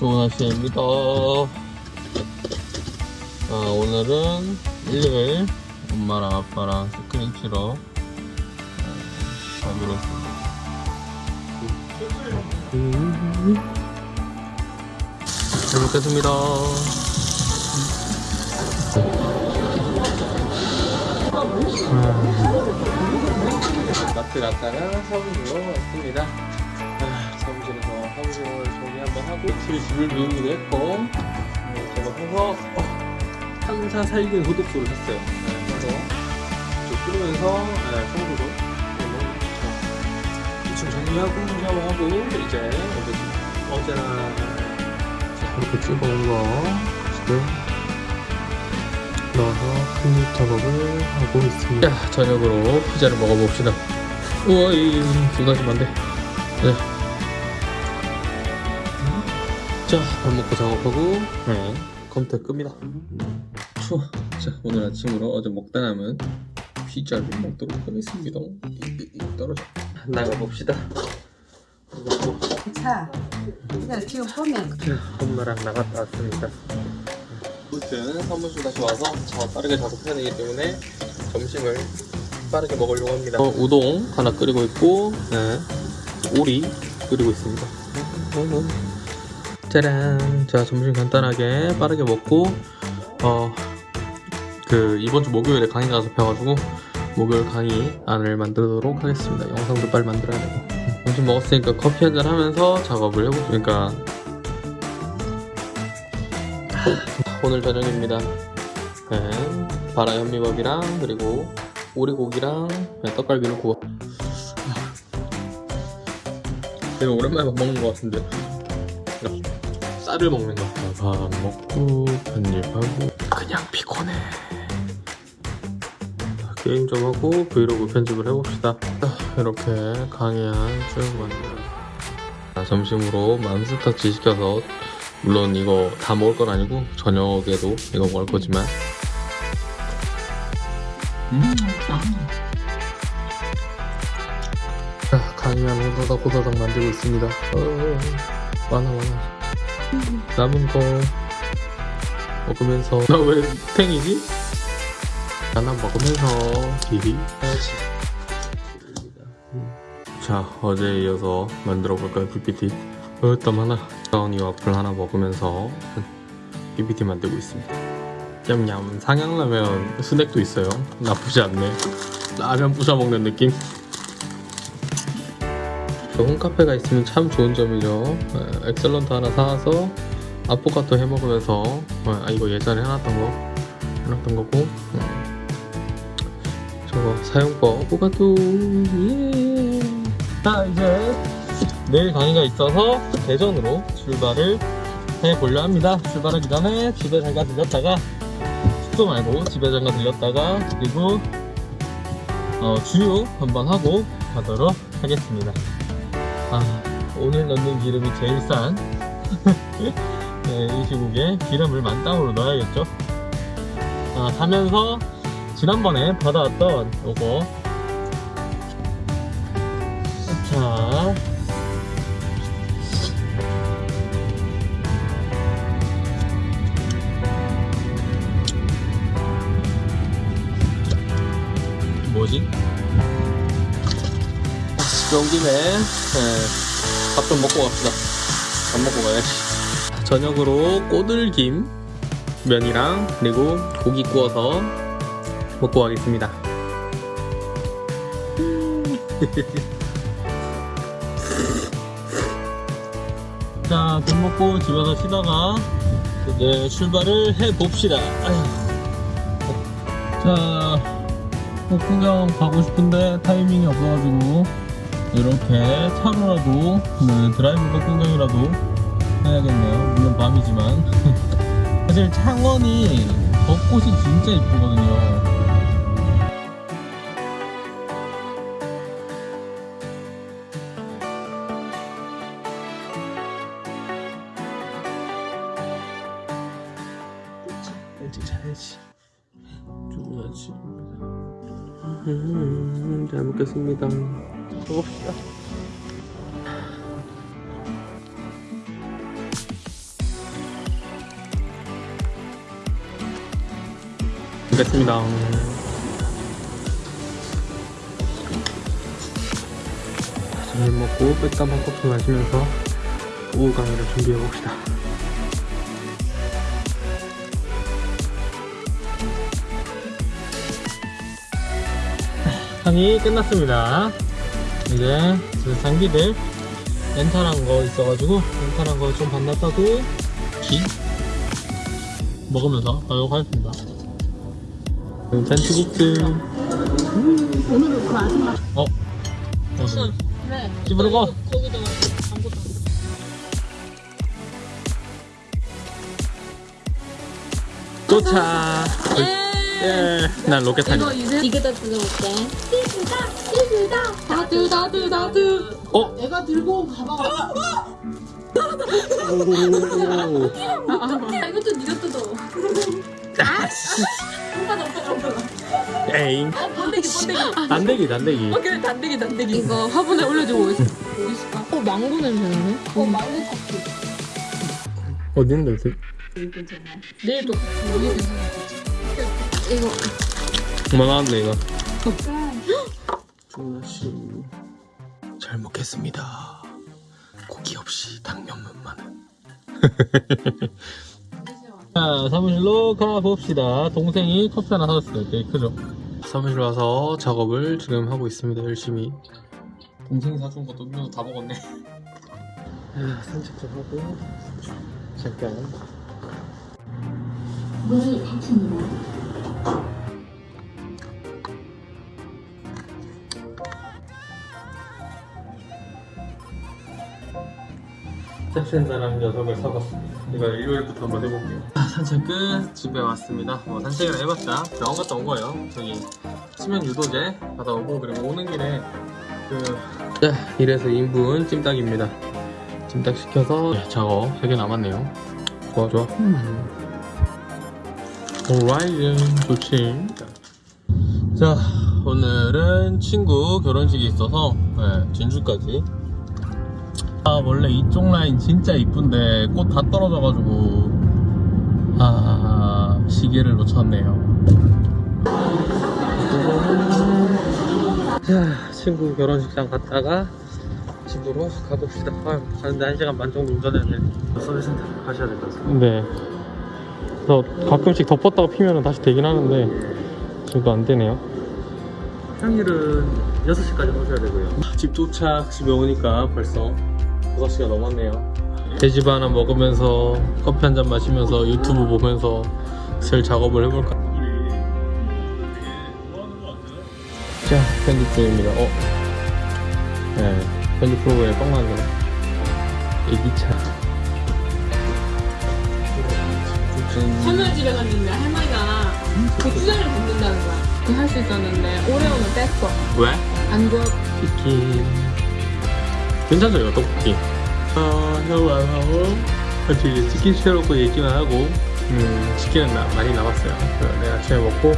좋은 아침입니다. 아, 오늘은 일요일 엄마랑 아빠랑 스크린 치러 아, 가기로 했습니다. 잘 먹겠습니다. 마트 갔다가 사무실로 왔습니다. 아, 사무실에서 사무실 정리 한번 하고 집에 집을 비우기도 했고 네, 제가 해서 어, 한사 살균 소독소를 샀어요. 네, 그래서 좀 끓으면서 네, 청소도 지금 정리하고 샤워하고 이제 어제 어제나 이렇게 찍어온 거 지금 넣어서 클립 작업을 하고 있습니다. 자, 저녁으로 피자를 먹어봅시다. 우와, 이 쏟아지면 안 돼. 네. 자, 밥 먹고 작업하고, 네, 컴퓨터 끕니다. 추워. 자, 오늘 아침으로 어제 먹다 남은 피자를 먹도록 하겠습니다. 떨어져. 나가봅시다. 자, 근데 지금 보면 엄마랑 나갔다 왔습니다. 아무튼 사무실 다시 와서 저 빠르게 작업해야 되기 때문에 점심을 빠르게 먹으려고 합니다. 어, 우동 하나 끓이고 있고, 네, 오리 끓이고 있습니다. 짜란. 자, 점심 간단하게 빠르게 먹고, 어, 그 이번 주 목요일에 강의가 잡혀가지고 목요일 강의 안을 만들도록 하겠습니다. 영상도 빨리 만들어야 되고. 점심 먹었으니까 커피 한잔 하면서 작업을 해보죠. 그러니까 오늘 저녁입니다. 네, 바라 현미밥이랑 그리고 오리고기랑 네, 떡갈비를 구워. 내가 오랜만에 밥 먹는 것 같은데. 쌀을 먹는 것 같아. 밥 먹고 편집하고 그냥 피곤해. 자, 게임 좀 하고 브이로그 편집을 해봅시다. 자, 이렇게 강의한. 자, 점심으로 맘스터치 시켜서 물론 이거 다 먹을 건 아니고 저녁에도 이거 먹을 거지만 음, 자 강의한 호다닥 호다닥 만들고 있습니다 어, 많아 많아 남은 거 먹으면서. 나 왜 탱이지? 하나 먹으면서. 기리 해야지. 자 어제에 이어서 만들어 볼까요? PPT 어땀 하나? 브라우니 와플 하나 먹으면서 PPT 만들고 있습니다. 냠냠. 상향라면 스낵도 있어요. 나쁘지 않네. 라면 부셔 먹는 느낌 저 홈카페가 있으면 참 좋은 점이죠 에, 엑셀런트 하나 사와서 아포카토 해 먹으면서 어, 아 이거 예전에 해놨던 거 해놨던 거고 음. 저거 사용법 포카토 예. 자 이제 내일 강의가 있어서 대전으로 출발을 해보려 합니다. 출발하기 전에 집에 잠깐 들렸다가 숙소 말고 집에 잠깐 들렸다가 그리고 어, 주유 한번 하고 가도록 하겠습니다. 아 오늘 넣는 기름이 제일 싼 네, 이 시국에 기름을 만땅으로 넣어야겠죠. 아, 가면서 지난번에 받아왔던 요거 자 뭐지? 그런 김에 네, 밥좀 먹고 갑시다. 밥 먹고 가야지. 저녁으로 꼬들김 면이랑 그리고 고기 구워서 먹고 가겠습니다. 자, 밥 먹고 집에서 쉬다가 이제 출발을 해 봅시다. 자, 꽃구경 가고 싶은데 타이밍이 없어가지고 이렇게 차로라도 네, 드라이브 꽃구경이라도 해야겠네요. 물론 밤이지만. 사실 창원이 벚꽃이 진짜 이쁘거든요. 일찍 자야지. 좋은 아침입니다 음, 잘 먹겠습니다. 두고 봅시다 됐습니다. 점심 먹고 빽담 한 커피 마시면서 오후 강의를 준비해 봅시다. 강의 끝났습니다. 이제 그 장비들 렌탈한 거 있어가지고 렌탈한 거 좀 반납하고 기 먹으면서 가도록 하겠습니다. 잔치국수 오늘은 그 아줌마 어? 어 그래 집으로 가 거기다 아무것도 도착 예, 난 로켓 타니 이거 이제 이게 다 뜯어볼게. 띠드다 띠드다 다드 다드 다드 어? 내가 들고 온 가방 오. 아 이것도 네가 뜯어. 오빠다 오빠다 오빠다 에잉. 어 번데기 번데기 단대기 단대기 어 그래 단데기 단데기 이거 화분에 올려주고 어디 있을까? 어 망고 냄새 나네? 어 망고 커피. 있는데 어디? 내일 또 위에 이거. 얼마 나왔네 이거. 조나씨 잘 먹겠습니다. 고기 없이 당면만은. 자 사무실로 가봅시다. 동생이 커피 하나 사줬어요. 되게 크죠? 사무실 와서 작업을 지금 하고 있습니다. 열심히. 동생이 사준 것도 음료도 다 먹었네. 아, 산책 좀 하고. 잠깐. 문을 닫힙니다 섹센다라는 녀석을 사봤습니다. 이거 일요일부터 한번 해볼게요. 아, 산책 끝 집에 왔습니다. 뭐 산책을 해봤자 병원 갔다 온 거예요. 저기 수면 유도제 받아 오고 그리고 오는 길에 그 자, 이래서 2인분 찜닭입니다. 찜닭 시켜서 네, 작업 3개 남았네요. 좋아 좋아. 음. 오라이즌 좋지. 자 오늘은 친구 결혼식이 있어서 네, 진주까지. 아 원래 이쪽 라인 진짜 이쁜데 꽃 다 떨어져가지고 아 시계를 놓쳤네요. 자 친구 결혼식장 갔다가 집으로 가봅시다. 아, 가는데 한 시간 반 정도 운전해야 돼. 서비스센터 가셔야 될 것 같습니다. 네 그래서 가끔씩 덮었다가 피면 다시 되긴 하는데 지금도 안 되네요. 평일은 6시까지 오셔야 되고요. 집 도착 집에 오니까 벌써 6시가 넘었네요. 돼지밥 하나 먹으면서 커피 한 잔 마시면서 유튜브 보면서 슬 작업을 해볼까? 자 편집 중입니다. 어? 네 편집 프로그램에 뻥 나네 애기차 할머니 집에 갔는데 할머니가 고추장을 붓는다는 거야. 그할수 있었는데 오레오는 뺐어 왜? 안 좋아 치킨. 괜찮죠 이거 떡볶이. 아 너무 안 하고 사실 이제 치킨 시켜놓고 얘기만 하고. 음 치킨은 나- 많이 남았어요. 그래서 내가 아침에 먹고